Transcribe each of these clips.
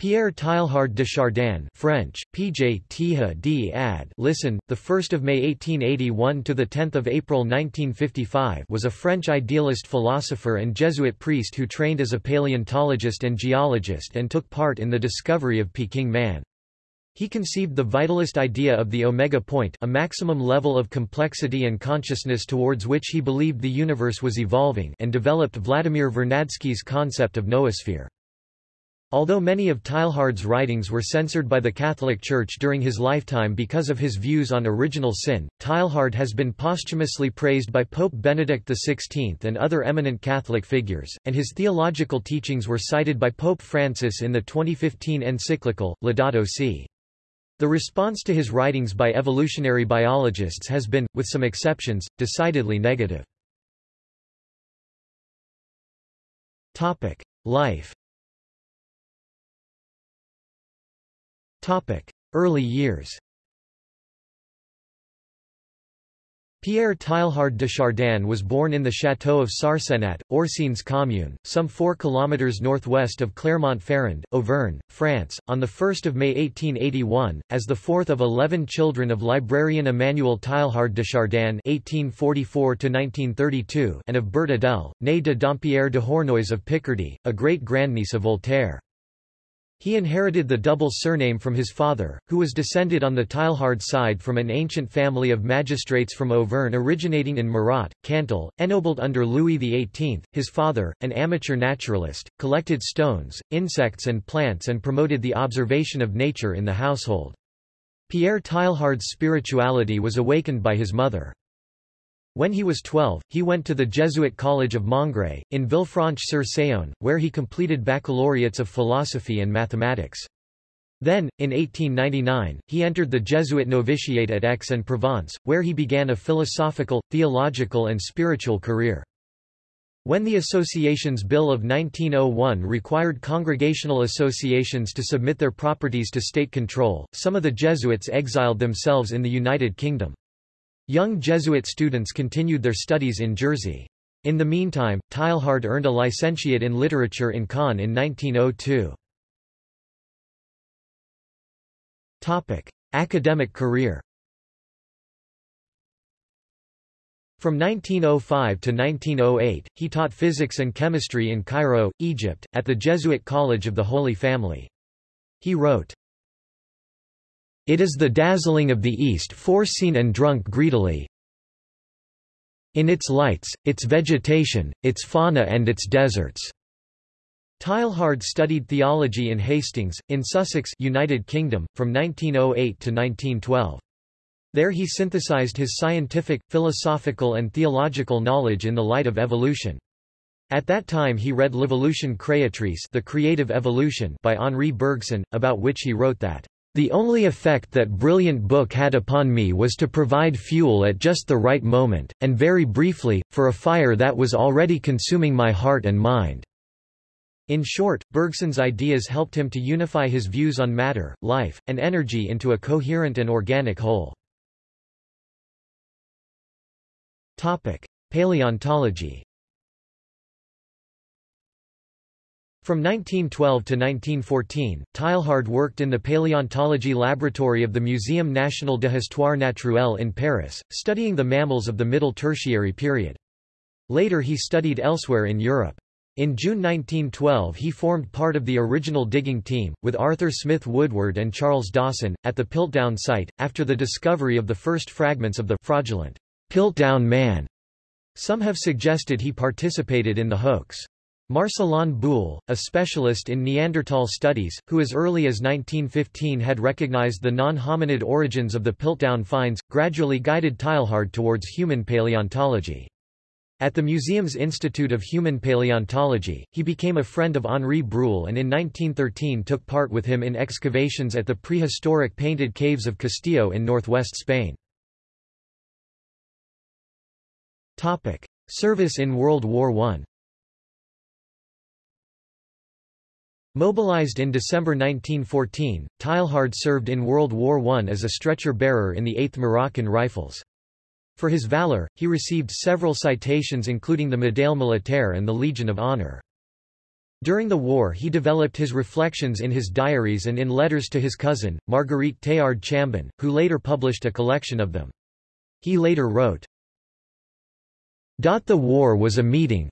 Pierre Teilhard de Chardin French, PJ d ad listen, the 1st of May 1881 to the 10th of April 1955 was a French idealist philosopher and Jesuit priest who trained as a paleontologist and geologist and took part in the discovery of Peking man. He conceived the vitalist idea of the omega point a maximum level of complexity and consciousness towards which he believed the universe was evolving and developed Vladimir Vernadsky's concept of noosphere. Although many of Teilhard's writings were censored by the Catholic Church during his lifetime because of his views on original sin, Teilhard has been posthumously praised by Pope Benedict XVI and other eminent Catholic figures, and his theological teachings were cited by Pope Francis in the 2015 encyclical, Laudato Si'. The response to his writings by evolutionary biologists has been, with some exceptions, decidedly negative. Life Early years Pierre Teilhard de Chardin was born in the château of Sarcenat, Orcines commune, some 4 kilometers northwest of Clermont-Ferrand, Auvergne, France, on 1 May 1881, as the fourth of eleven children of librarian Emmanuel Teilhard de Chardin (1844–1932) and of Berthe Adèle, née de Dampierre de Hornois of Picardy, a great-grandniece of Voltaire. He inherited the double surname from his father, who was descended on the Teilhard side from an ancient family of magistrates from Auvergne originating in Murat, Cantal, ennobled under Louis XVIII. His father, an amateur naturalist, collected stones, insects and plants and promoted the observation of nature in the household. Pierre Teilhard's spirituality was awakened by his mother. When he was 12, he went to the Jesuit College of Mongret, in Villefranche-sur-Saône, where he completed baccalaureates of philosophy and mathematics. Then, in 1899, he entered the Jesuit novitiate at Aix-en-Provence, where he began a philosophical, theological and spiritual career. When the Associations Bill of 1901 required congregational associations to submit their properties to state control, some of the Jesuits exiled themselves in the United Kingdom. Young Jesuit students continued their studies in Jersey. In the meantime, Teilhard earned a licentiate in literature in Caen in 1902. Topic: Academic career. From 1905 to 1908, he taught physics and chemistry in Cairo, Egypt, at the Jesuit College of the Holy Family. He wrote, it is the dazzling of the East foreseen and drunk greedily in its lights, its vegetation, its fauna and its deserts. Teilhard studied theology in Hastings, in Sussex United Kingdom, from 1908 to 1912. There he synthesized his scientific, philosophical and theological knowledge in the light of evolution. At that time he read L'Evolution Créatrice The Creative Evolution by Henri Bergson, about which he wrote that the only effect that brilliant book had upon me was to provide fuel at just the right moment, and very briefly, for a fire that was already consuming my heart and mind." In short, Bergson's ideas helped him to unify his views on matter, life, and energy into a coherent and organic whole. Paleontology From 1912 to 1914, Teilhard worked in the paleontology laboratory of the Muséum national de Histoire naturelle in Paris, studying the mammals of the Middle Tertiary period. Later he studied elsewhere in Europe. In June 1912 he formed part of the original digging team, with Arthur Smith Woodward and Charles Dawson, at the Piltdown site, after the discovery of the first fragments of the fraudulent Piltdown man. Some have suggested he participated in the hoax. Marcellin Boule, a specialist in Neanderthal studies, who as early as 1915 had recognized the non-hominid origins of the Piltdown finds, gradually guided Teilhard towards human paleontology. At the museum's Institute of Human Paleontology, he became a friend of Henri Breuil and in 1913 took part with him in excavations at the prehistoric painted caves of Castillo in northwest Spain. Service in World War I Mobilized in December 1914, Teilhard served in World War I as a stretcher-bearer in the 8th Moroccan Rifles. For his valor, he received several citations including the Médaille Militaire and the Legion of Honor. During the war he developed his reflections in his diaries and in letters to his cousin, Marguerite Teilhard Chambon, who later published a collection of them. He later wrote, The war was a meeting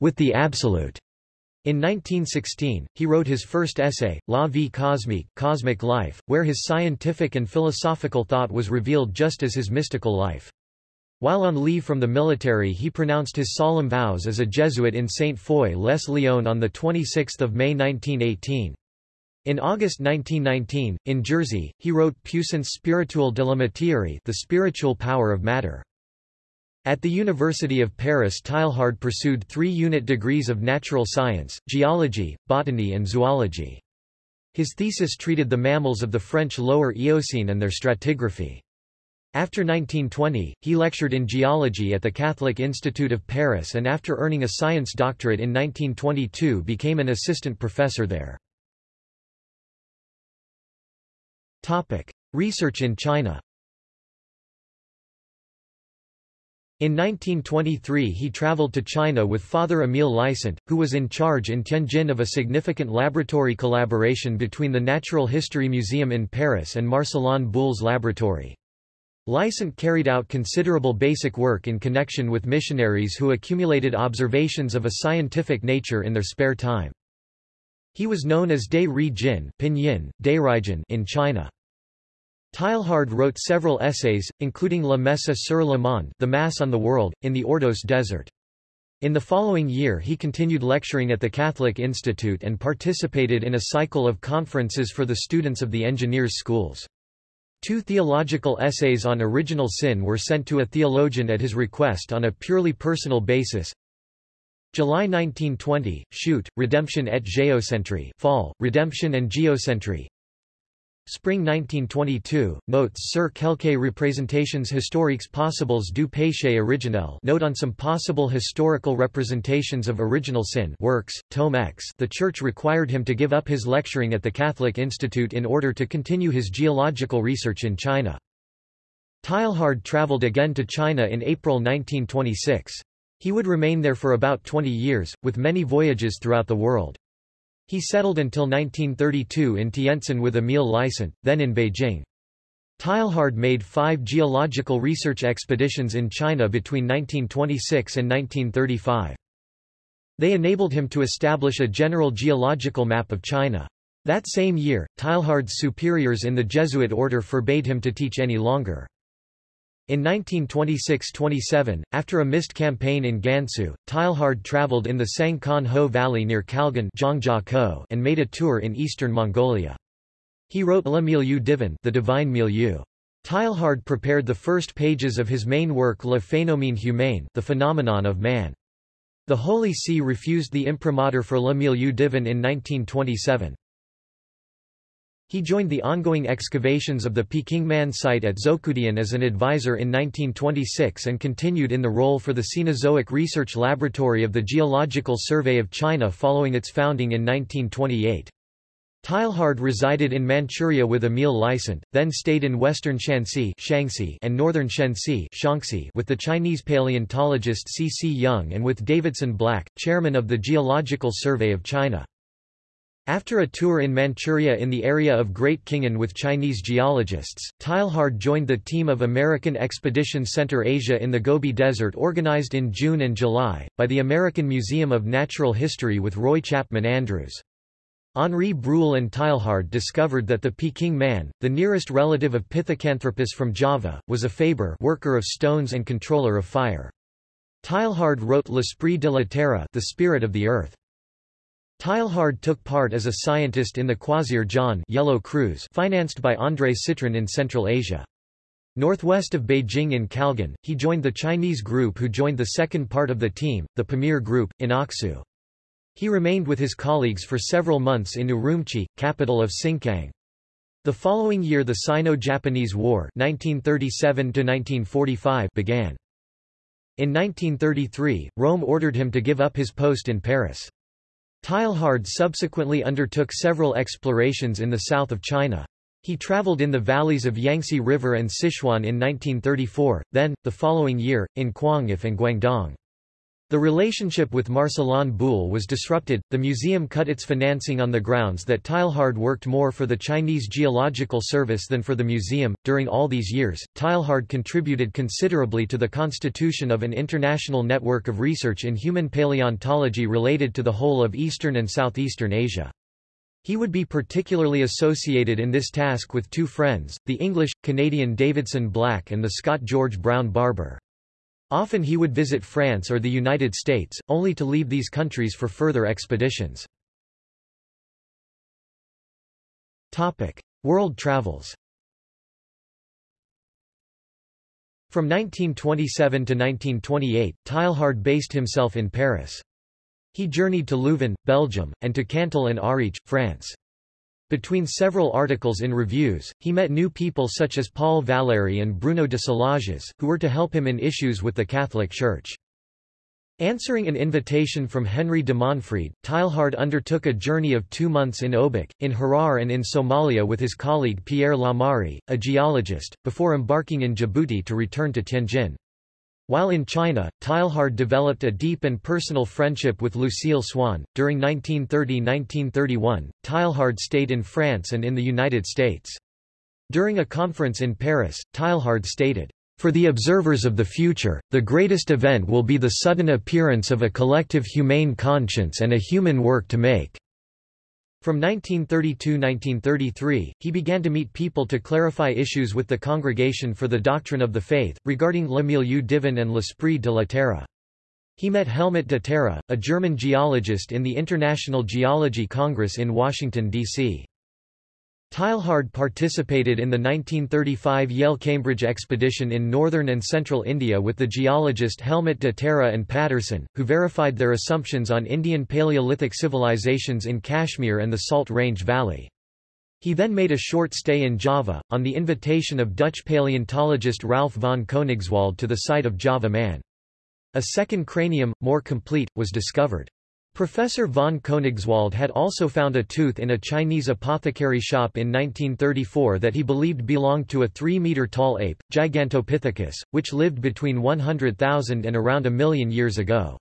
with the absolute. In 1916, he wrote his first essay, La vie cosmique Cosmic Life, where his scientific and philosophical thought was revealed just as his mystical life. While on leave from the military he pronounced his solemn vows as a Jesuit in Saint Foy les Lyon on 26 May 1918. In August 1919, in Jersey, he wrote Puissance spirituelle de la matière the spiritual power of matter. At the University of Paris Teilhard pursued three-unit degrees of natural science, geology, botany and zoology. His thesis treated the mammals of the French Lower Eocene and their stratigraphy. After 1920, he lectured in geology at the Catholic Institute of Paris and after earning a science doctorate in 1922 became an assistant professor there. Research in China In 1923 he traveled to China with Father Emile Licent, who was in charge in Tianjin of a significant laboratory collaboration between the Natural History Museum in Paris and Marcellin Boule's laboratory. Licent carried out considerable basic work in connection with missionaries who accumulated observations of a scientific nature in their spare time. He was known as De Ri Jin in China. Teilhard wrote several essays, including La Messe sur le monde the Mass on the World, in the Ordos Desert. In the following year he continued lecturing at the Catholic Institute and participated in a cycle of conferences for the students of the engineers' schools. Two theological essays on original sin were sent to a theologian at his request on a purely personal basis. July 1920, Chute, Redemption et Géocentrie Fall, Redemption and Geocentry Spring 1922, Notes sur quelques représentations historiques possibles du péché originel Note on some possible historical representations of original sin works, Tome X The Church required him to give up his lecturing at the Catholic Institute in order to continue his geological research in China. Teilhard traveled again to China in April 1926. He would remain there for about 20 years, with many voyages throughout the world. He settled until 1932 in Tientsin with Emile Licent, then in Beijing. Teilhard made five geological research expeditions in China between 1926 and 1935. They enabled him to establish a general geological map of China. That same year, Teilhard's superiors in the Jesuit order forbade him to teach any longer. In 1926–27, after a missed campaign in Gansu, Teilhard traveled in the Sangkan Ho Valley near Kalgan and made a tour in eastern Mongolia. He wrote Le Milieu Divin the Divine Milieu. Teilhard prepared the first pages of his main work Le Phénomène Humain the Phenomenon of Man. The Holy See refused the imprimatur for Le Milieu Divin in 1927. He joined the ongoing excavations of the Pekingman site at Zhoukoudian as an advisor in 1926 and continued in the role for the Cenozoic Research Laboratory of the Geological Survey of China following its founding in 1928. Teilhard resided in Manchuria with Emile Licent, then stayed in western Shanxi and northern Shenxi with the Chinese paleontologist C. C. Young and with Davidson Black, chairman of the Geological Survey of China. After a tour in Manchuria in the area of Great Khingan with Chinese geologists, Teilhard joined the team of American Expedition Center Asia in the Gobi Desert organized in June and July, by the American Museum of Natural History with Roy Chapman Andrews. Henri Breuil and Teilhard discovered that the Peking man, the nearest relative of Pithecanthropus from Java, was a faber worker of stones and controller of fire. Teilhard wrote L'Esprit de la Terre the Spirit of the Earth. Teilhard took part as a scientist in the Croisière jaune Yellow Cruise financed by André Citroën in Central Asia. Northwest of Beijing in Kalgan, he joined the Chinese group who joined the second part of the team, the Pamir Group, in Aksu. He remained with his colleagues for several months in Urumqi, capital of Sinkiang. The following year the Sino-Japanese War 1937 began. In 1933, Rome ordered him to give up his post in Paris. Teilhard subsequently undertook several explorations in the south of China. He traveled in the valleys of Yangtze River and Sichuan in 1934, then, the following year, in Quangyif and Guangdong. The relationship with Marcellin Boule was disrupted. The museum cut its financing on the grounds that Teilhard worked more for the Chinese Geological Service than for the museum. During all these years, Teilhard contributed considerably to the constitution of an international network of research in human paleontology related to the whole of Eastern and Southeastern Asia. He would be particularly associated in this task with two friends, the English-Canadian Davidson Black and the Scot George Brown Barbour. Often he would visit France or the United States, only to leave these countries for further expeditions. World travels From 1927 to 1928, Teilhard based himself in Paris. He journeyed to Leuven, Belgium, and to Cantal and Ariège, France. Between several articles in reviews, he met new people such as Paul Valéry and Bruno de Solages, who were to help him in issues with the Catholic Church. Answering an invitation from Henry de Monfreid, Teilhard undertook a journey of two months in Obock, in Harar and in Somalia with his colleague Pierre Lamare, a geologist, before embarking in Djibouti to return to Tianjin. While in China, Teilhard developed a deep and personal friendship with Lucille Swan. During 1930-1931, Teilhard stayed in France and in the United States. During a conference in Paris, Teilhard stated, For the observers of the future, the greatest event will be the sudden appearance of a collective humane conscience and a human work to make. From 1932–1933, he began to meet people to clarify issues with the Congregation for the Doctrine of the Faith, regarding le milieu divin and l'esprit de la terre. He met Helmut de Terra, a German geologist in the International Geology Congress in Washington, D.C. Teilhard participated in the 1935 Yale-Cambridge expedition in northern and central India with the geologist Helmut de Terra and Patterson, who verified their assumptions on Indian Paleolithic civilizations in Kashmir and the Salt Range Valley. He then made a short stay in Java, on the invitation of Dutch paleontologist Ralph von Koenigswald to the site of Java Man. A second cranium, more complete, was discovered. Professor von Koenigswald had also found a tooth in a Chinese apothecary shop in 1934 that he believed belonged to a 3-meter-tall ape, Gigantopithecus, which lived between 100,000 and around a million years ago.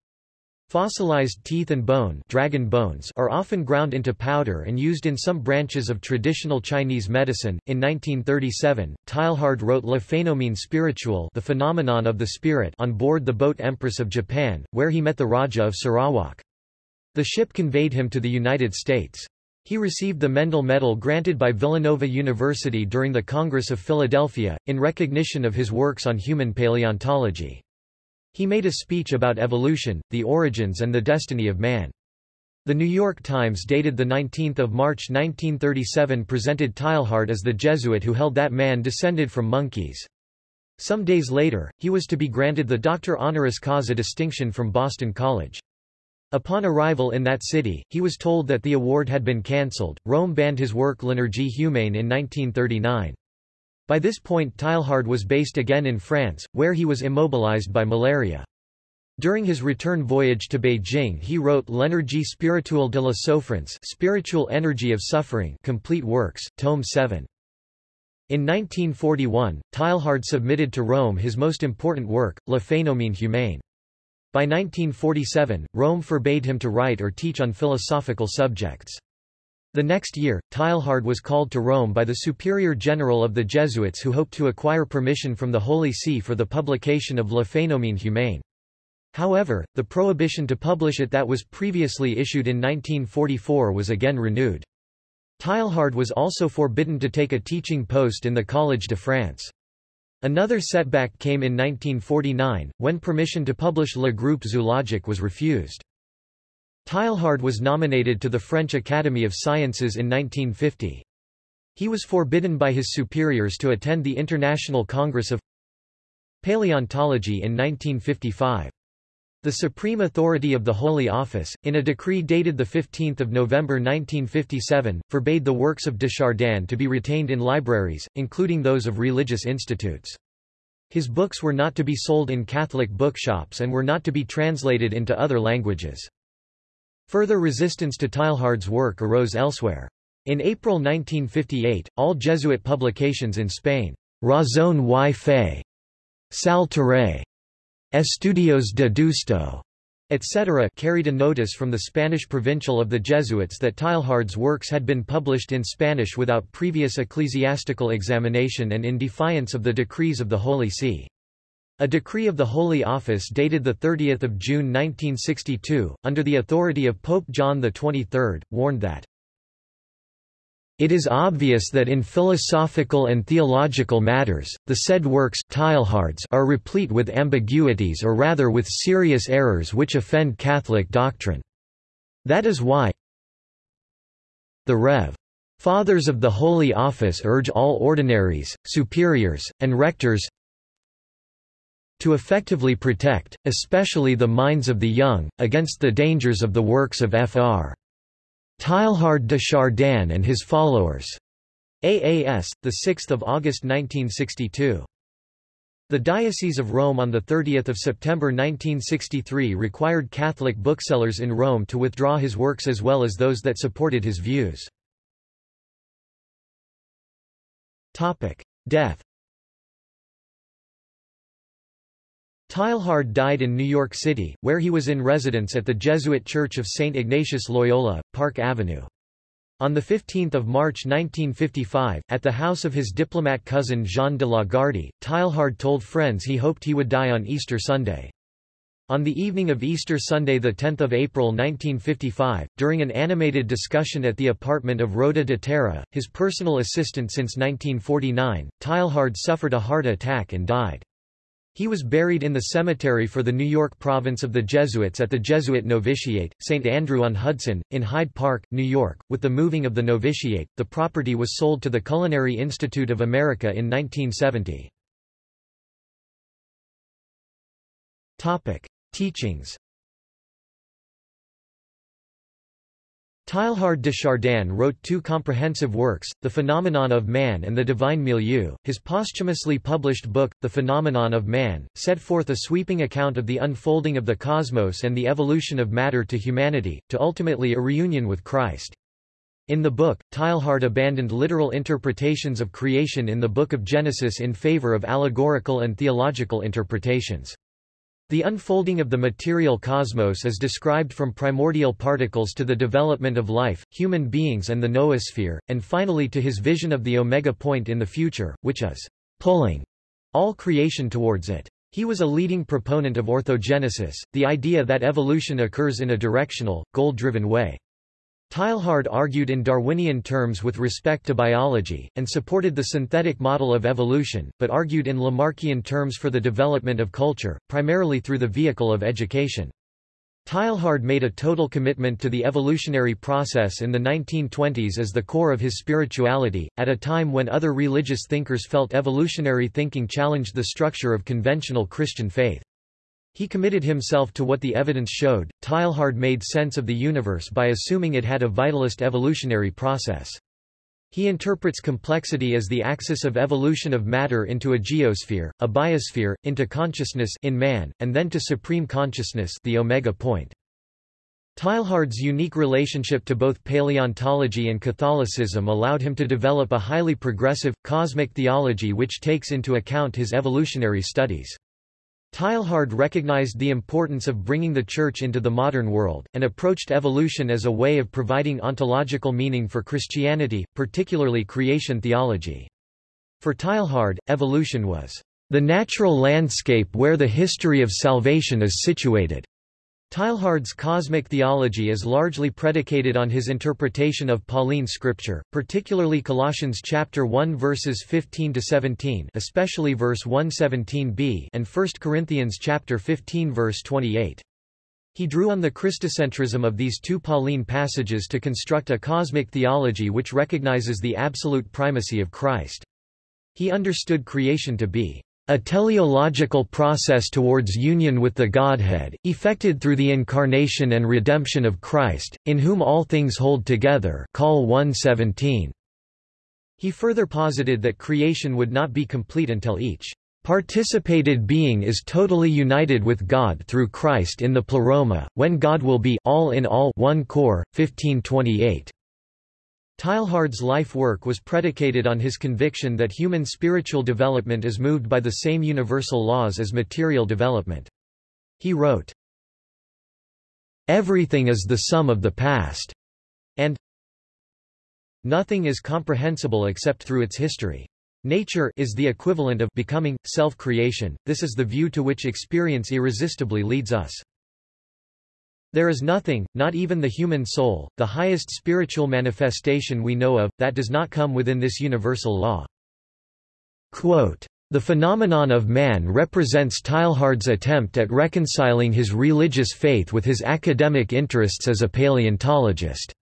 Fossilized teeth and bone, dragon bones are often ground into powder and used in some branches of traditional Chinese medicine. In 1937, Teilhard wrote Le Phénomène spirituel the phenomenon of the spirit on board the boat Empress of Japan, where he met the Raja of Sarawak. The ship conveyed him to the United States. He received the Mendel Medal granted by Villanova University during the Congress of Philadelphia, in recognition of his works on human paleontology. He made a speech about evolution, the origins and the destiny of man. The New York Times dated 19 March 1937 presented Teilhard as the Jesuit who held that man descended from monkeys. Some days later, he was to be granted the Doctor Honoris Causa distinction from Boston College. Upon arrival in that city, he was told that the award had been cancelled. Rome banned his work L'Énergie humaine in 1939. By this point Teilhard was based again in France, where he was immobilized by malaria. During his return voyage to Beijing he wrote L'énergie spirituelle de la souffrance Spiritual Energy of Suffering complete works, tome 7. In 1941, Teilhard submitted to Rome his most important work, Le Phénomène humain. By 1947, Rome forbade him to write or teach on philosophical subjects. The next year, Teilhard was called to Rome by the Superior General of the Jesuits who hoped to acquire permission from the Holy See for the publication of Le Phénomène humain. However, the prohibition to publish it that was previously issued in 1944 was again renewed. Teilhard was also forbidden to take a teaching post in the Collège de France. Another setback came in 1949, when permission to publish Le Groupe Zoologique was refused. Teilhard was nominated to the French Academy of Sciences in 1950. He was forbidden by his superiors to attend the International Congress of Paleontology in 1955. The supreme authority of the Holy Office, in a decree dated 15 November 1957, forbade the works of de Chardin to be retained in libraries, including those of religious institutes. His books were not to be sold in Catholic bookshops and were not to be translated into other languages. Further resistance to Teilhard's work arose elsewhere. In April 1958, all Jesuit publications in Spain, Razón y Fe, Sal Terrae, Estudios de Deusto, etc. carried a notice from the Spanish provincial of the Jesuits that Teilhard's works had been published in Spanish without previous ecclesiastical examination and in defiance of the decrees of the Holy See. A decree of the Holy Office dated 30 June 1962, under the authority of Pope John XXIII, warned that it is obvious that in philosophical and theological matters, the said works are replete with ambiguities or rather with serious errors which offend Catholic doctrine. That is why the Rev. Fathers of the Holy Office urge all ordinaries, superiors, and rectors to effectively protect, especially the minds of the young, against the dangers of the works of Fr. Teilhard de Chardin and his followers. AAS, 6 August 1962. The Diocese of Rome on 30 September 1963 required Catholic booksellers in Rome to withdraw his works as well as those that supported his views. Death Teilhard died in New York City, where he was in residence at the Jesuit Church of St. Ignatius Loyola, Park Avenue. On 15 March 1955, at the house of his diplomat cousin Jean de la Gardie, Teilhard told friends he hoped he would die on Easter Sunday. On the evening of Easter Sunday 10 April 1955, during an animated discussion at the apartment of Rhoda de Terra, his personal assistant since 1949, Teilhard suffered a heart attack and died. He was buried in the cemetery for the New York province of the Jesuits at the Jesuit Novitiate, St. Andrew-on-Hudson, in Hyde Park, New York. With the moving of the novitiate, the property was sold to the Culinary Institute of America in 1970. Topic: Teachings Teilhard de Chardin wrote two comprehensive works, The Phenomenon of Man and The Divine Milieu. His posthumously published book, The Phenomenon of Man, set forth a sweeping account of the unfolding of the cosmos and the evolution of matter to humanity, to ultimately a reunion with Christ. In the book, Teilhard abandoned literal interpretations of creation in the Book of Genesis in favor of allegorical and theological interpretations. The unfolding of the material cosmos is described from primordial particles to the development of life, human beings and the noosphere, and finally to his vision of the omega point in the future, which is pulling all creation towards it. He was a leading proponent of orthogenesis, the idea that evolution occurs in a directional, goal-driven way. Teilhard argued in Darwinian terms with respect to biology, and supported the synthetic model of evolution, but argued in Lamarckian terms for the development of culture, primarily through the vehicle of education. Teilhard made a total commitment to the evolutionary process in the 1920s as the core of his spirituality, at a time when other religious thinkers felt evolutionary thinking challenged the structure of conventional Christian faith. He committed himself to what the evidence showed. Teilhard made sense of the universe by assuming it had a vitalist evolutionary process. He interprets complexity as the axis of evolution of matter into a geosphere, a biosphere, into consciousness in man, and then to supreme consciousness the omega point. Teilhard's unique relationship to both paleontology and Catholicism allowed him to develop a highly progressive, cosmic theology which takes into account his evolutionary studies. Teilhard recognized the importance of bringing the Church into the modern world, and approached evolution as a way of providing ontological meaning for Christianity, particularly creation theology. For Teilhard, evolution was the natural landscape where the history of salvation is situated. Teilhard's cosmic theology is largely predicated on his interpretation of Pauline scripture, particularly Colossians chapter 1 verses 15 to 17, especially verse 117b, and 1 Corinthians chapter 15 verse 28. He drew on the Christocentrism of these two Pauline passages to construct a cosmic theology which recognizes the absolute primacy of Christ. He understood creation to be a teleological process towards union with the Godhead, effected through the incarnation and redemption of Christ, in whom all things hold together Col 117. He further posited that creation would not be complete until each participated being is totally united with God through Christ in the pleroma, when God will be all in all one core, 1528. Teilhard's life work was predicated on his conviction that human spiritual development is moved by the same universal laws as material development. He wrote, everything is the sum of the past, and nothing is comprehensible except through its history. Nature is the equivalent of becoming, self-creation, this is the view to which experience irresistibly leads us. There is nothing, not even the human soul, the highest spiritual manifestation we know of, that does not come within this universal law. Quote, the phenomenon of man represents Teilhard's attempt at reconciling his religious faith with his academic interests as a paleontologist.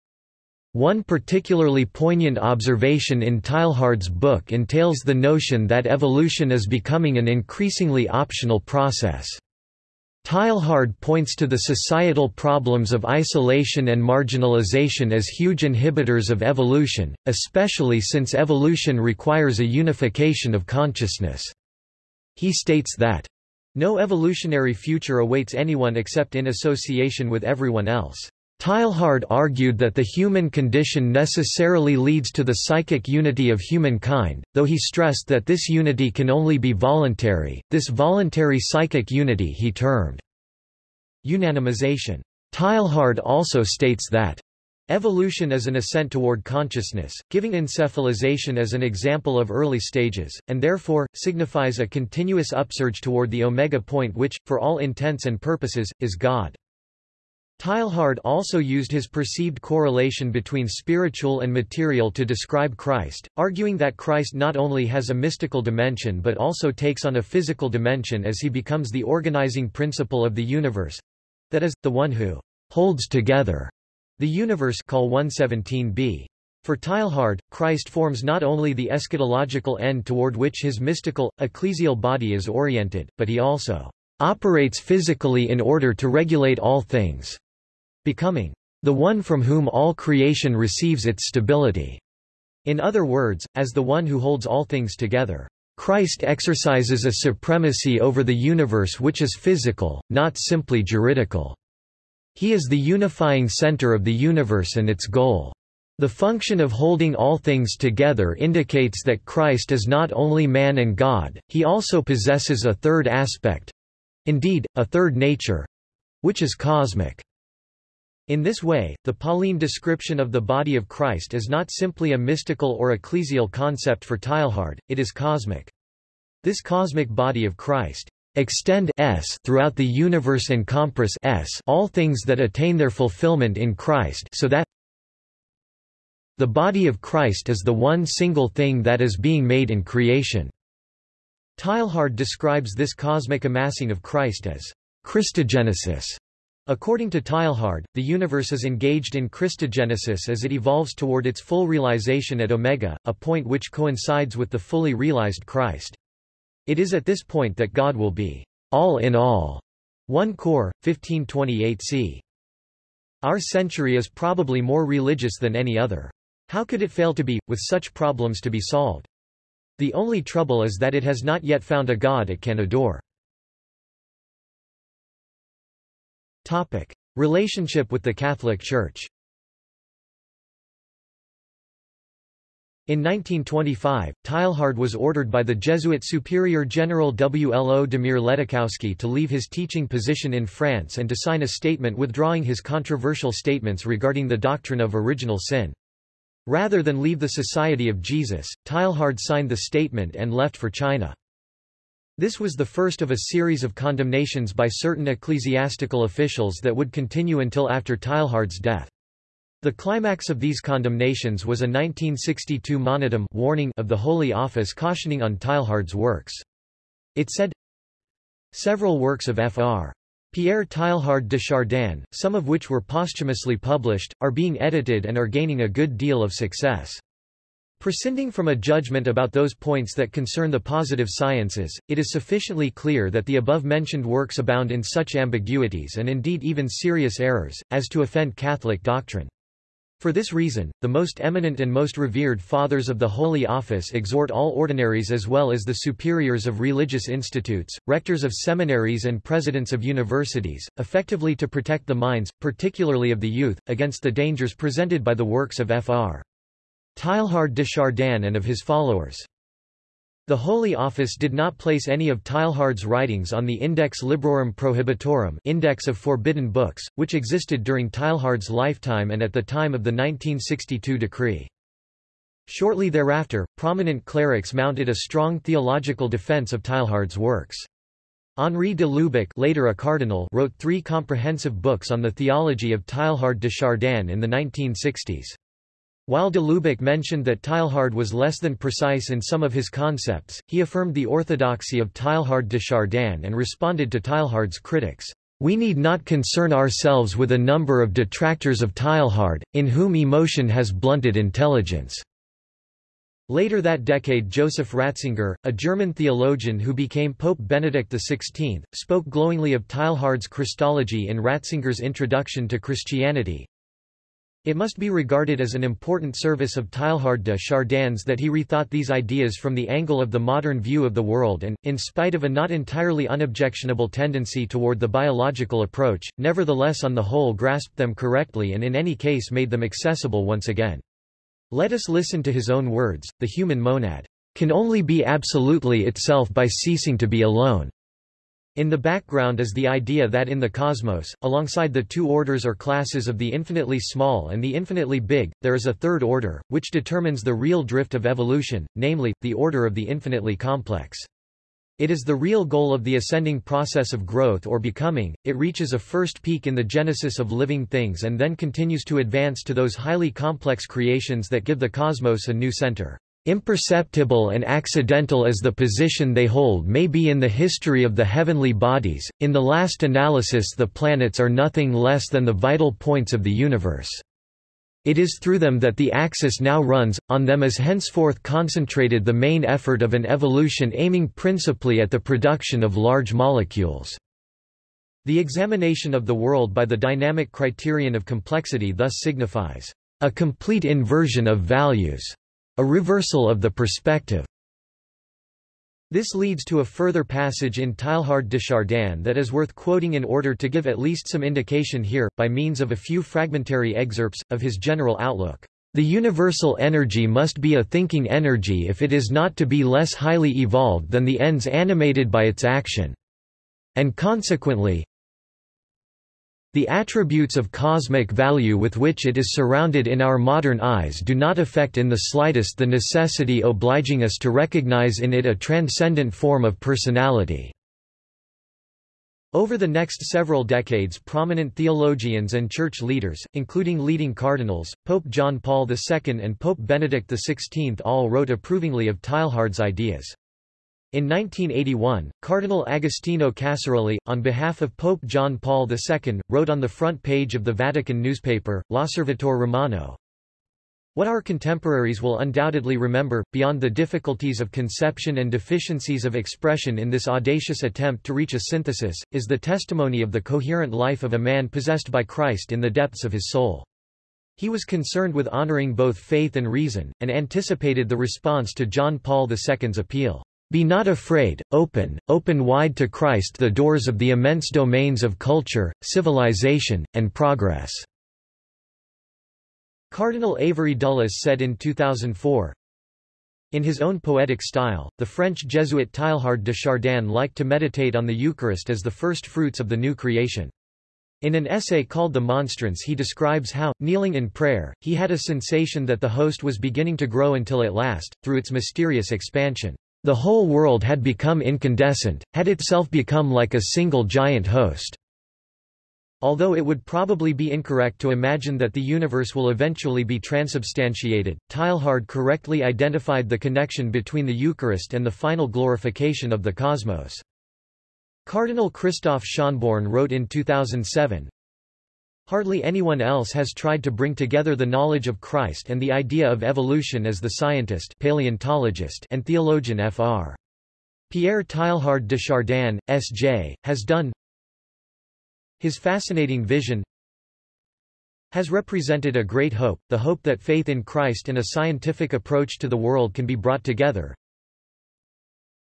One particularly poignant observation in Teilhard's book entails the notion that evolution is becoming an increasingly optional process. Teilhard points to the societal problems of isolation and marginalization as huge inhibitors of evolution, especially since evolution requires a unification of consciousness. He states that, "...no evolutionary future awaits anyone except in association with everyone else." Teilhard argued that the human condition necessarily leads to the psychic unity of humankind, though he stressed that this unity can only be voluntary, this voluntary psychic unity he termed unanimization. Teilhard also states that Evolution is an ascent toward consciousness, giving encephalization as an example of early stages, and therefore, signifies a continuous upsurge toward the omega point which, for all intents and purposes, is God. Teilhard also used his perceived correlation between spiritual and material to describe Christ, arguing that Christ not only has a mystical dimension but also takes on a physical dimension as he becomes the organizing principle of the universe—that is, the one who holds together the universe Col 117b. For Teilhard, Christ forms not only the eschatological end toward which his mystical, ecclesial body is oriented, but he also operates physically in order to regulate all things becoming the one from whom all creation receives its stability. In other words, as the one who holds all things together. Christ exercises a supremacy over the universe which is physical, not simply juridical. He is the unifying center of the universe and its goal. The function of holding all things together indicates that Christ is not only man and God, he also possesses a third aspect—indeed, a third nature—which is cosmic. In this way, the Pauline description of the body of Christ is not simply a mystical or ecclesial concept for Teilhard, it is cosmic. This cosmic body of Christ extend s throughout the universe and compress s all things that attain their fulfillment in Christ so that the body of Christ is the one single thing that is being made in creation. Teilhard describes this cosmic amassing of Christ as Christogenesis. According to Teilhard, the universe is engaged in Christogenesis as it evolves toward its full realization at omega, a point which coincides with the fully realized Christ. It is at this point that God will be all in all. 1 Cor, 1528 c. Our century is probably more religious than any other. How could it fail to be, with such problems to be solved? The only trouble is that it has not yet found a God it can adore. Topic. Relationship with the Catholic Church In 1925, Teilhard was ordered by the Jesuit Superior General Wlodimir Ledóchowski to leave his teaching position in France and to sign a statement withdrawing his controversial statements regarding the doctrine of original sin. Rather than leave the Society of Jesus, Teilhard signed the statement and left for China. This was the first of a series of condemnations by certain ecclesiastical officials that would continue until after Teilhard's death. The climax of these condemnations was a 1962 monitum warning of the Holy Office cautioning on Teilhard's works. It said, Several works of Fr. Pierre Teilhard de Chardin, some of which were posthumously published, are being edited and are gaining a good deal of success. Prescinding from a judgment about those points that concern the positive sciences, it is sufficiently clear that the above-mentioned works abound in such ambiguities and indeed even serious errors, as to offend Catholic doctrine. For this reason, the most eminent and most revered Fathers of the Holy Office exhort all ordinaries as well as the superiors of religious institutes, rectors of seminaries and presidents of universities, effectively to protect the minds, particularly of the youth, against the dangers presented by the works of Fr. Teilhard de Chardin and of his followers. The Holy Office did not place any of Teilhard's writings on the Index Librorum Prohibitorum Index of Forbidden Books, which existed during Teilhard's lifetime and at the time of the 1962 decree. Shortly thereafter, prominent clerics mounted a strong theological defense of Teilhard's works. Henri de Lubac later a cardinal wrote three comprehensive books on the theology of Teilhard de Chardin in the 1960s. While de Lubac mentioned that Teilhard was less than precise in some of his concepts, he affirmed the orthodoxy of Teilhard de Chardin and responded to Teilhard's critics. We need not concern ourselves with a number of detractors of Teilhard, in whom emotion has blunted intelligence. Later that decade Joseph Ratzinger, a German theologian who became Pope Benedict XVI, spoke glowingly of Teilhard's Christology in Ratzinger's Introduction to Christianity, it must be regarded as an important service of Teilhard de Chardin's that he rethought these ideas from the angle of the modern view of the world and, in spite of a not entirely unobjectionable tendency toward the biological approach, nevertheless on the whole grasped them correctly and in any case made them accessible once again. Let us listen to his own words, the human monad can only be absolutely itself by ceasing to be alone. In the background is the idea that in the cosmos, alongside the two orders or classes of the infinitely small and the infinitely big, there is a third order, which determines the real drift of evolution, namely, the order of the infinitely complex. It is the real goal of the ascending process of growth or becoming, it reaches a first peak in the genesis of living things and then continues to advance to those highly complex creations that give the cosmos a new center. Imperceptible and accidental as the position they hold may be in the history of the heavenly bodies, in the last analysis the planets are nothing less than the vital points of the universe. It is through them that the axis now runs, on them is henceforth concentrated the main effort of an evolution aiming principally at the production of large molecules. The examination of the world by the dynamic criterion of complexity thus signifies a complete inversion of values a reversal of the perspective. This leads to a further passage in Teilhard de Chardin that is worth quoting in order to give at least some indication here, by means of a few fragmentary excerpts, of his general outlook. The universal energy must be a thinking energy if it is not to be less highly evolved than the ends animated by its action. And consequently, the attributes of cosmic value with which it is surrounded in our modern eyes do not affect in the slightest the necessity obliging us to recognize in it a transcendent form of personality. Over the next several decades prominent theologians and church leaders, including leading cardinals, Pope John Paul II and Pope Benedict XVI all wrote approvingly of Teilhard's ideas. In 1981, Cardinal Agostino Casaroli, on behalf of Pope John Paul II, wrote on the front page of the Vatican newspaper, L'Osservatore Romano, what our contemporaries will undoubtedly remember, beyond the difficulties of conception and deficiencies of expression in this audacious attempt to reach a synthesis, is the testimony of the coherent life of a man possessed by Christ in the depths of his soul. He was concerned with honoring both faith and reason, and anticipated the response to John Paul II's appeal. Be not afraid, open, open wide to Christ the doors of the immense domains of culture, civilization, and progress." Cardinal Avery Dulles said in 2004, in his own poetic style, the French Jesuit Teilhard de Chardin liked to meditate on the Eucharist as the first fruits of the new creation. In an essay called The Monstrance he describes how, kneeling in prayer, he had a sensation that the host was beginning to grow until at last, through its mysterious expansion, the whole world had become incandescent, had itself become like a single giant host. Although it would probably be incorrect to imagine that the universe will eventually be transubstantiated, Teilhard correctly identified the connection between the Eucharist and the final glorification of the cosmos. Cardinal Christoph Schonborn wrote in 2007, Hardly anyone else has tried to bring together the knowledge of Christ and the idea of evolution as the scientist paleontologist and theologian Fr. Pierre Teilhard de Chardin, S.J., has done. His fascinating vision has represented a great hope, the hope that faith in Christ and a scientific approach to the world can be brought together.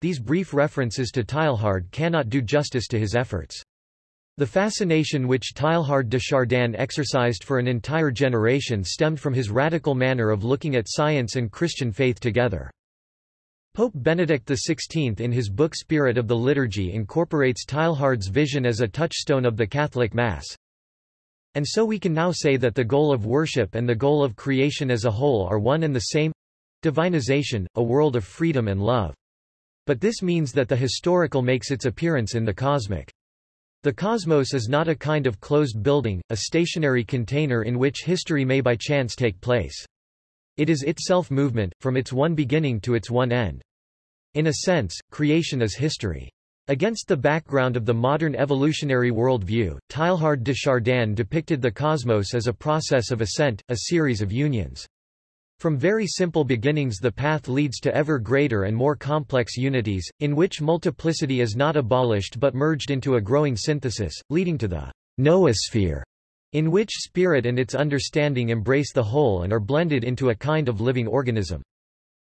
These brief references to Teilhard cannot do justice to his efforts. The fascination which Teilhard de Chardin exercised for an entire generation stemmed from his radical manner of looking at science and Christian faith together. Pope Benedict XVI in his book Spirit of the Liturgy incorporates Teilhard's vision as a touchstone of the Catholic Mass. And so we can now say that the goal of worship and the goal of creation as a whole are one and the same—divinization, a world of freedom and love. But this means that the historical makes its appearance in the cosmic. The cosmos is not a kind of closed building, a stationary container in which history may by chance take place. It is itself movement, from its one beginning to its one end. In a sense, creation is history. Against the background of the modern evolutionary worldview, Teilhard de Chardin depicted the cosmos as a process of ascent, a series of unions. From very simple beginnings the path leads to ever greater and more complex unities, in which multiplicity is not abolished but merged into a growing synthesis, leading to the noosphere, in which spirit and its understanding embrace the whole and are blended into a kind of living organism.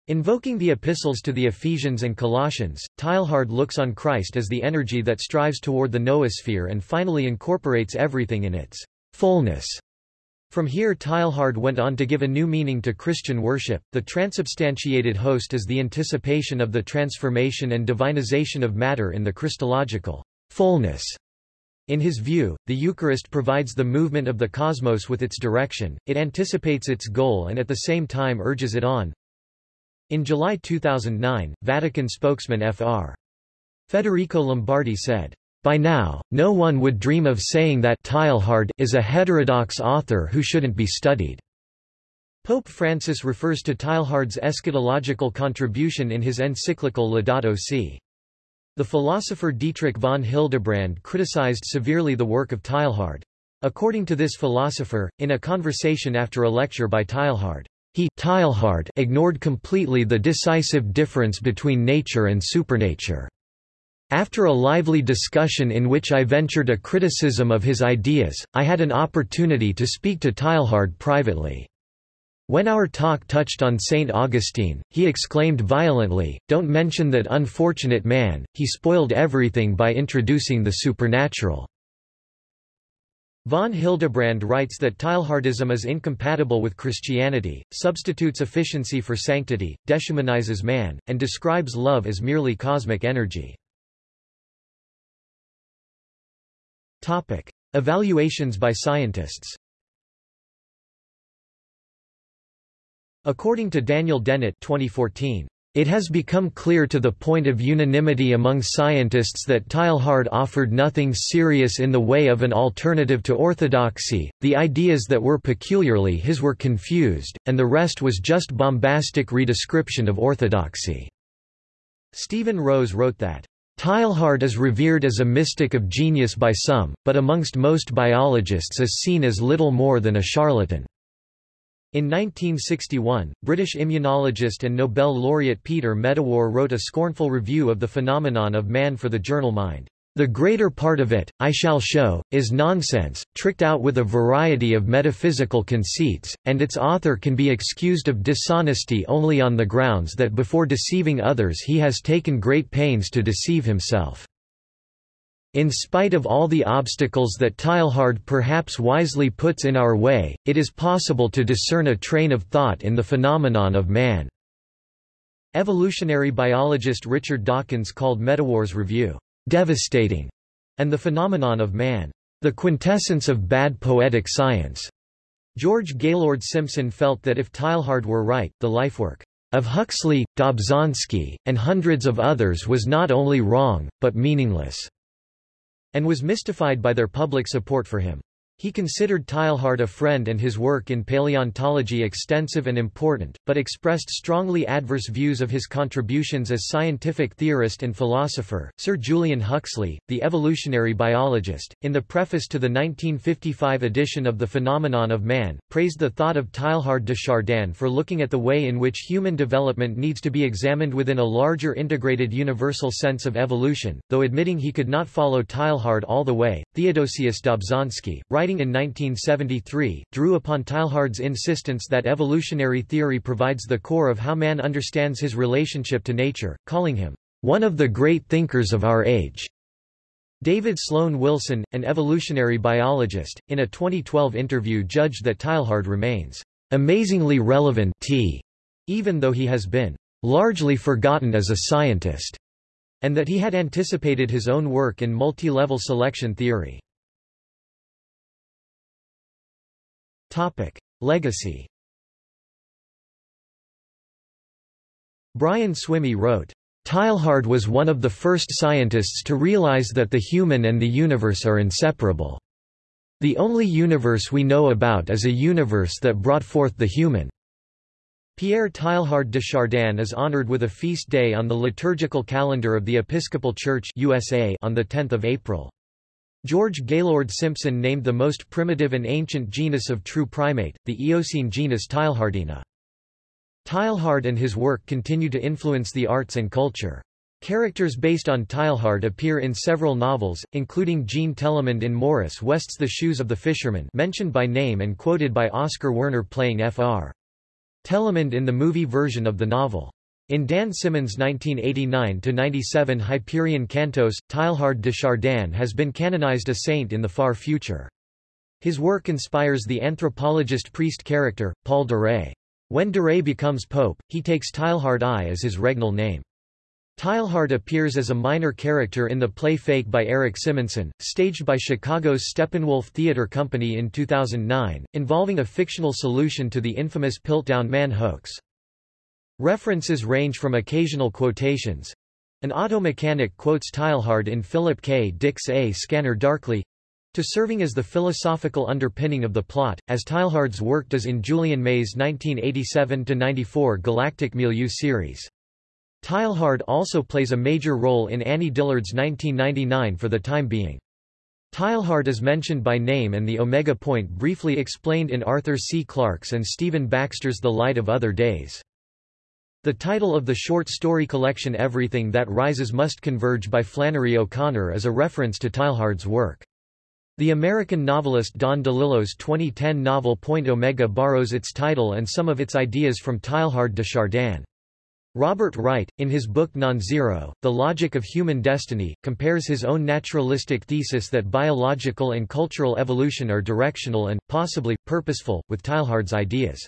Invoking the epistles to the Ephesians and Colossians, Teilhard looks on Christ as the energy that strives toward the noosphere and finally incorporates everything in its fullness. From here Teilhard went on to give a new meaning to Christian worship. The transubstantiated host is the anticipation of the transformation and divinization of matter in the Christological fullness in his view, the Eucharist provides the movement of the cosmos with its direction, it anticipates its goal and at the same time urges it on. In July 2009, Vatican spokesman Fr. Federico Lombardi said, by now, no one would dream of saying that Teilhard is a heterodox author who shouldn't be studied. Pope Francis refers to Teilhard's eschatological contribution in his encyclical Laudato Si'. The philosopher Dietrich von Hildebrand criticized severely the work of Teilhard. According to this philosopher, in a conversation after a lecture by Teilhard, he Teilhard ignored completely the decisive difference between nature and supernature. After a lively discussion in which I ventured a criticism of his ideas, I had an opportunity to speak to Teilhard privately. When our talk touched on St. Augustine, he exclaimed violently, Don't mention that unfortunate man, he spoiled everything by introducing the supernatural. Von Hildebrand writes that Teilhardism is incompatible with Christianity, substitutes efficiency for sanctity, deshumanizes man, and describes love as merely cosmic energy. Evaluations by scientists According to Daniel Dennett 2014, it has become clear to the point of unanimity among scientists that Teilhard offered nothing serious in the way of an alternative to orthodoxy, the ideas that were peculiarly his were confused, and the rest was just bombastic redescription of orthodoxy. Stephen Rose wrote that, Teilhard is revered as a mystic of genius by some, but amongst most biologists is seen as little more than a charlatan. In 1961, British immunologist and Nobel laureate Peter Medawar wrote a scornful review of the phenomenon of man for the journal Mind. The greater part of it, I shall show, is nonsense, tricked out with a variety of metaphysical conceits, and its author can be excused of dishonesty only on the grounds that before deceiving others he has taken great pains to deceive himself. In spite of all the obstacles that Teilhard perhaps wisely puts in our way, it is possible to discern a train of thought in the phenomenon of man." Evolutionary biologist Richard Dawkins called Medawar's review, "...devastating", and the phenomenon of man, "...the quintessence of bad poetic science." George Gaylord Simpson felt that if Teilhard were right, the lifework of Huxley, Dobzhansky, and hundreds of others was not only wrong, but meaningless and was mystified by their public support for him. He considered Teilhard a friend and his work in paleontology extensive and important, but expressed strongly adverse views of his contributions as scientific theorist and philosopher. Sir Julian Huxley, the evolutionary biologist, in the preface to the 1955 edition of The Phenomenon of Man, praised the thought of Teilhard de Chardin for looking at the way in which human development needs to be examined within a larger integrated universal sense of evolution, though admitting he could not follow Teilhard all the way. Theodosius Dobzhansky, writing writing in 1973, drew upon Teilhard's insistence that evolutionary theory provides the core of how man understands his relationship to nature, calling him, "...one of the great thinkers of our age." David Sloan Wilson, an evolutionary biologist, in a 2012 interview judged that Teilhard remains, "...amazingly relevant t even though he has been largely forgotten as a scientist, and that he had anticipated his own work in multi-level selection theory. Legacy Brian Swimme wrote, Teilhard was one of the first scientists to realize that the human and the universe are inseparable. The only universe we know about is a universe that brought forth the human. Pierre Teilhard de Chardin is honored with a feast day on the liturgical calendar of the Episcopal Church USA on 10 April. George Gaylord Simpson named the most primitive and ancient genus of true primate, the Eocene genus Teilhardina. Teilhard and his work continue to influence the arts and culture. Characters based on Teilhard appear in several novels, including Jean Telemond in Morris West's The Shoes of the Fisherman mentioned by name and quoted by Oskar Werner playing Fr. Telemond in the movie version of the novel. In Dan Simmons' 1989-97 Hyperion Cantos, Teilhard de Chardin has been canonized a saint in the far future. His work inspires the anthropologist priest character, Paul Duré. When Duré becomes pope, he takes Teilhard I as his regnal name. Teilhard appears as a minor character in the play Fake by Eric Simonson, staged by Chicago's Steppenwolf Theater Company in 2009, involving a fictional solution to the infamous Piltdown Man hoax. References range from occasional quotations. An auto mechanic quotes Teilhard in Philip K. Dick's A Scanner Darkly, to serving as the philosophical underpinning of the plot, as Teilhard's work does in Julian May's 1987-94 Galactic Milieu series. Teilhard also plays a major role in Annie Dillard's 1999 For the Time Being. Teilhard is mentioned by name and the omega point briefly explained in Arthur C. Clarke's and Stephen Baxter's The Light of Other Days. The title of the short story collection Everything That Rises Must Converge by Flannery O'Connor is a reference to Teilhard's work. The American novelist Don DeLillo's 2010 novel Point Omega borrows its title and some of its ideas from Teilhard de Chardin. Robert Wright, in his book Non-Zero, The Logic of Human Destiny, compares his own naturalistic thesis that biological and cultural evolution are directional and, possibly, purposeful, with Teilhard's ideas.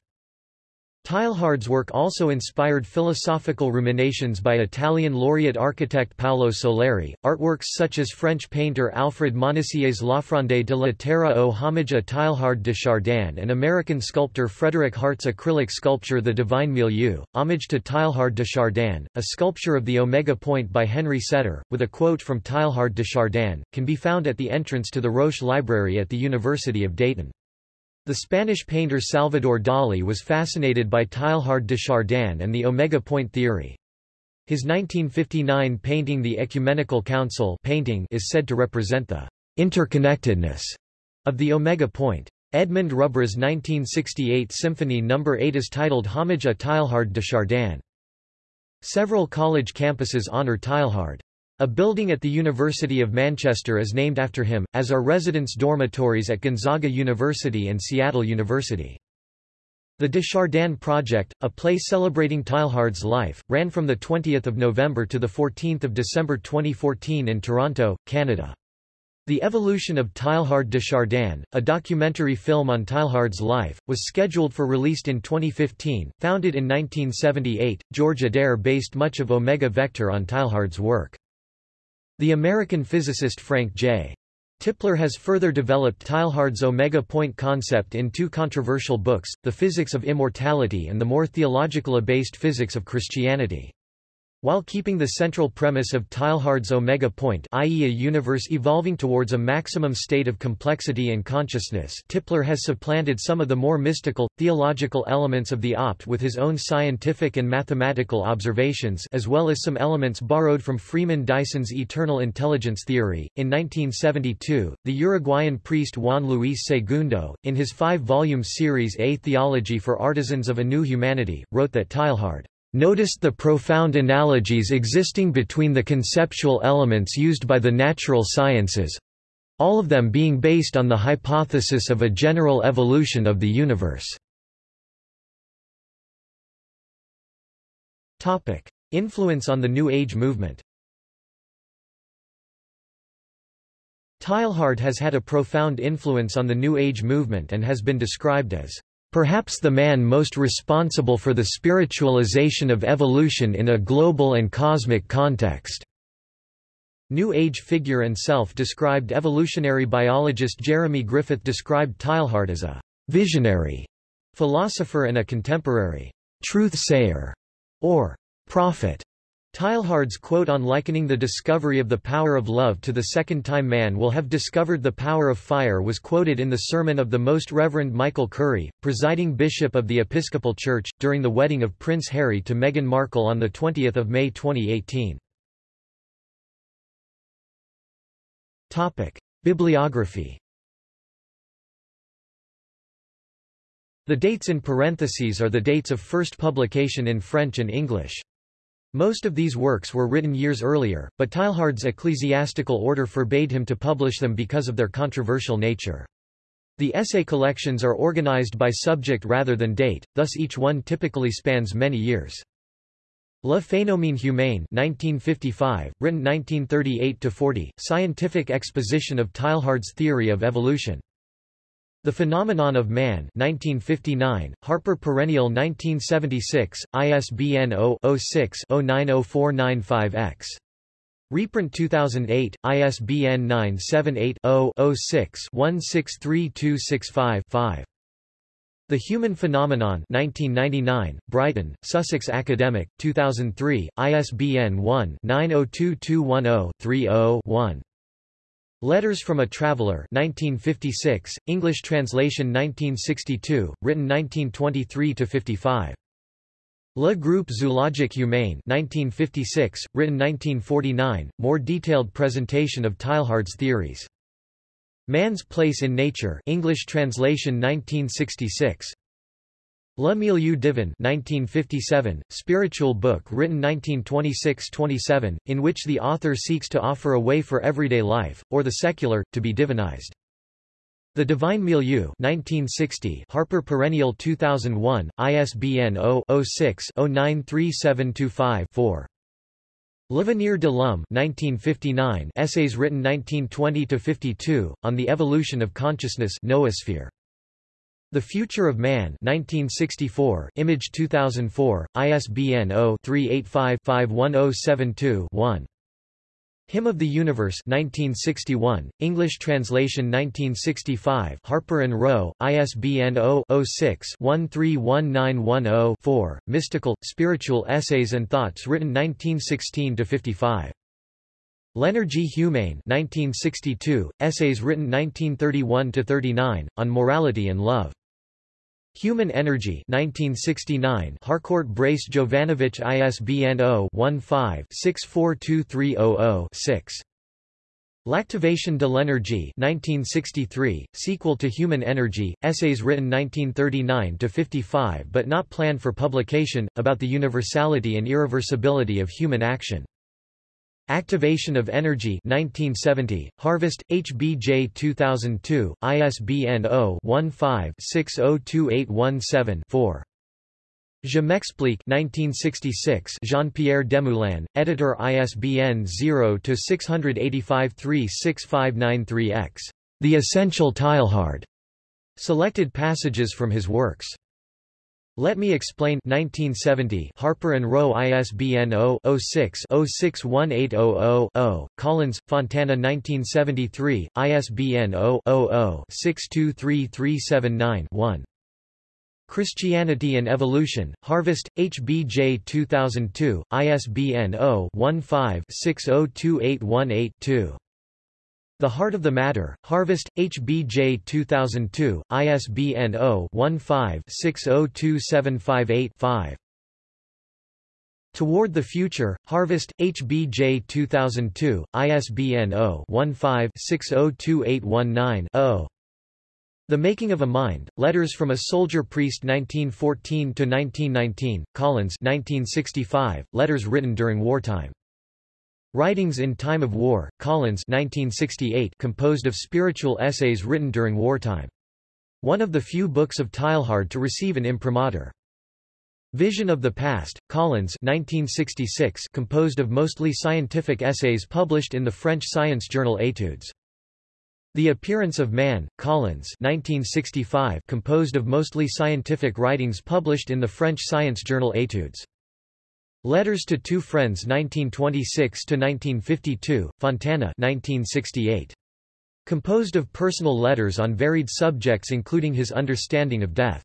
Teilhard's work also inspired philosophical ruminations by Italian laureate architect Paolo Soleri. Artworks such as French painter Alfred Manessier's L'Offrande de la Terre au homage à Teilhard de Chardin and American sculptor Frederick Hart's acrylic sculpture The Divine Milieu, homage to Teilhard de Chardin, a sculpture of the Omega Point by Henry Setter, with a quote from Teilhard de Chardin, can be found at the entrance to the Roesch Library at the University of Dayton. The Spanish painter Salvador Dali was fascinated by Teilhard de Chardin and the omega point theory. His 1959 painting The Ecumenical Council painting is said to represent the interconnectedness of the omega point. Edmund Rubbra's 1968 Symphony No. 8 is titled Homage à Teilhard de Chardin. Several college campuses honor Teilhard. A building at the University of Manchester is named after him, as are residence dormitories at Gonzaga University and Seattle University. The de Chardin Project, a play celebrating Teilhard's life, ran from 20 November to 14 December 2014 in Toronto, Canada. The Evolution of Teilhard de Chardin, a documentary film on Teilhard's life, was scheduled for release in 2015. Founded in 1978, George Addair based much of Omega Vector on Teilhard's work. The American physicist Frank J. Tipler has further developed Teilhard's omega point concept in two controversial books, The Physics of Immortality and the more theological-based Physics of Christianity. While keeping the central premise of Teilhard's omega point i.e. a universe evolving towards a maximum state of complexity and consciousness Tipler has supplanted some of the more mystical, theological elements of the opt with his own scientific and mathematical observations as well as some elements borrowed from Freeman Dyson's eternal intelligence theory. In 1972, the Uruguayan priest Juan Luis Segundo, in his five-volume series A Theology for Artisans of a New Humanity, wrote that Teilhard noticed the profound analogies existing between the conceptual elements used by the natural sciences—all of them being based on the hypothesis of a general evolution of the universe. Influence on the New Age movement Teilhard has had a profound influence on the New Age movement and has been described as Perhaps the man most responsible for the spiritualization of evolution in a global and cosmic context. New Age figure and self-described evolutionary biologist Jeremy Griffith described Teilhard as a visionary philosopher and a contemporary truth-sayer or prophet. Teilhard's quote on likening the discovery of the power of love to the second time man will have discovered the power of fire was quoted in the sermon of the Most Reverend Michael Curry, presiding bishop of the Episcopal Church, during the wedding of Prince Harry to Meghan Markle on 20 May 2018. Bibliography The dates in parentheses are the dates of first publication in French and English. Most of these works were written years earlier, but Teilhard's ecclesiastical order forbade him to publish them because of their controversial nature. The essay collections are organized by subject rather than date, thus each one typically spans many years. Le Phénomène Humain 1955, written 1938–40, scientific exposition of Teilhard's theory of evolution. The Phenomenon of Man 1959, Harper Perennial 1976, ISBN 0-06-090495-X. Reprint 2008, ISBN 978-0-06-163265-5. The Human Phenomenon 1999, Brighton, Sussex Academic, 2003, ISBN 1-902210-30-1. Letters from a Traveller 1956, English translation 1962, written 1923–55. Le Groupe Zoologique Humain 1956, written 1949, more detailed presentation of Teilhard's theories. Man's Place in Nature English translation 1966. Le Milieu divin 1957, spiritual book written 1926–27, in which the author seeks to offer a way for everyday life, or the secular, to be divinized. The Divine Milieu 1960, Harper Perennial 2001, ISBN 0-06-093725-4. L'avenir de l'homme 1959, essays written 1920–52, on the evolution of consciousness noosphere. The Future of Man 1964, Image 2004, ISBN 0-385-51072-1. Hymn of the Universe 1961, English translation 1965 Harper and Row, ISBN 0-06-131910-4, Mystical, Spiritual Essays and Thoughts written 1916–55. L'Énergie humaine 1962, Essays written 1931–39, on Morality and Love. Human Energy 1969 Harcourt Brace Jovanovich ISBN 0-15-642300-6. L'Activation de l'énergie 1963, sequel to Human Energy, essays written 1939–55 but not planned for publication, about the universality and irreversibility of human action. Activation of Energy 1970, Harvest, HBJ 2002, ISBN 0-15-602817-4. Je m'explique 1966 Jean-Pierre Demoulin, editor ISBN 0-685-36593-X. The Essential Teilhard. Selected passages from his works. Let Me Explain 1970 Harper and Row ISBN 0-06-061800-0, Collins, Fontana 1973, ISBN 0-00-623379-1. Christianity and Evolution, Harvest, HBJ 2002, ISBN 0-15-602818-2. The Heart of the Matter, Harvest, HBJ 2002, ISBN 0-15-602758-5. Toward the Future, Harvest, HBJ 2002, ISBN 0-15-602819-0. The Making of a Mind, Letters from a Soldier Priest 1914–1919, Collins 1965, letters written during wartime. Writings in Time of War, Collins 1968 composed of spiritual essays written during wartime. One of the few books of Teilhard to receive an imprimatur. Vision of the Past, Collins 1966 composed of mostly scientific essays published in the French science journal Études. The Appearance of Man, Collins 1965 composed of mostly scientific writings published in the French science journal Études. Letters to Two Friends 1926–1952, Fontana 1968. Composed of personal letters on varied subjects including his understanding of death.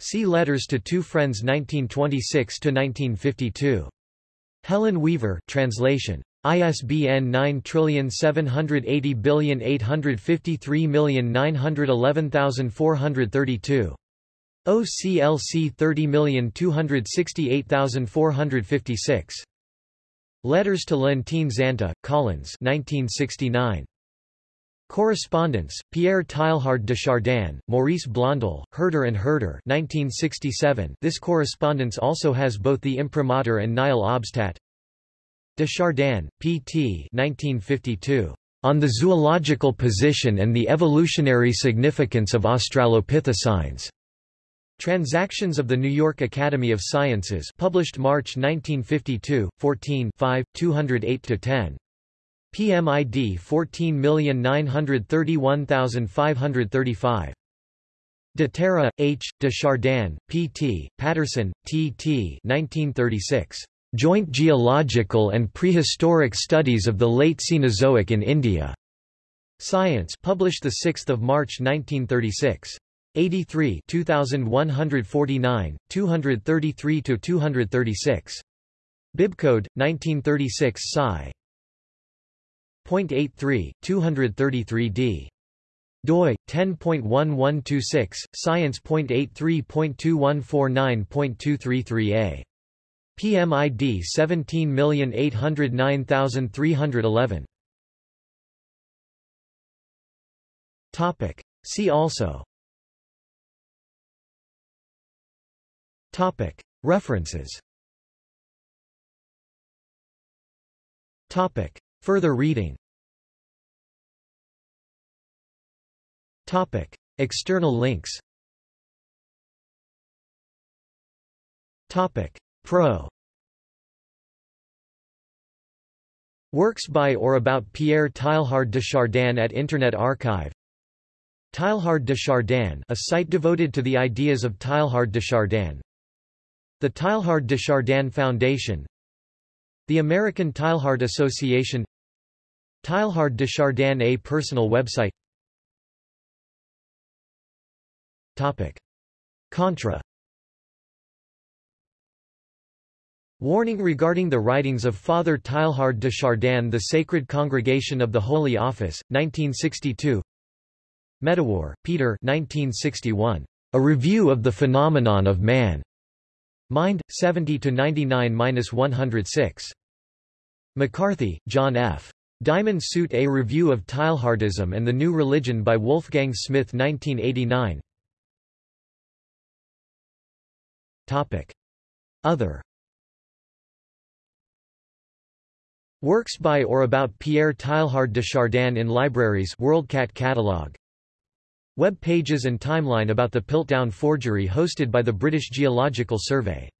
See Letters to Two Friends 1926–1952. Helen Weaver translation. ISBN 9780853911432. OCLC 30268456. Letters to Leontine Zanta, Collins 1969. Correspondence, Pierre Teilhard de Chardin, Maurice Blondel, Herder and Herder 1967. This correspondence also has both the imprimatur and Nihil obstat. De Chardin, P.T. 1952. On the zoological position and the evolutionary significance of Australopithecines. Transactions of the New York Academy of Sciences published March 1952, 14 208-10. PMID 14931535. De Terra, H., de Chardin, P.T., Patterson, T.T. 1936. Joint Geological and Prehistoric Studies of the Late Cenozoic in India. Science published 6 March 1936. 83 2149, 233–236. Bibcode, 1936 Sci. 0.83, 233d. doi 10.1126 science.83.2149.233a PMID 17809311 Topic See also Topic. References. Topic. Further reading. Topic. External links. Topic. Pro. Works by or about Pierre Teilhard de Chardin at Internet Archive. Teilhard de Chardin a site devoted to the ideas of Teilhard de Chardin The Teilhard de Chardin Foundation The American Teilhard Association Teilhard de Chardin A personal website Topic. Contra Warning regarding the writings of Father Teilhard de Chardin The Sacred Congregation of the Holy Office, 1962 Medawar, Peter 1961. A Review of the Phenomenon of Man. Mind, 70-99-106. McCarthy, John F. Diamond Suit A Review of Teilhardism and the New Religion by Wolfgang Smith 1989 Topic. Other Works by or about Pierre Teilhard de Chardin in libraries WorldCat catalog. Web pages and timeline about the Piltdown forgery hosted by the British Geological Survey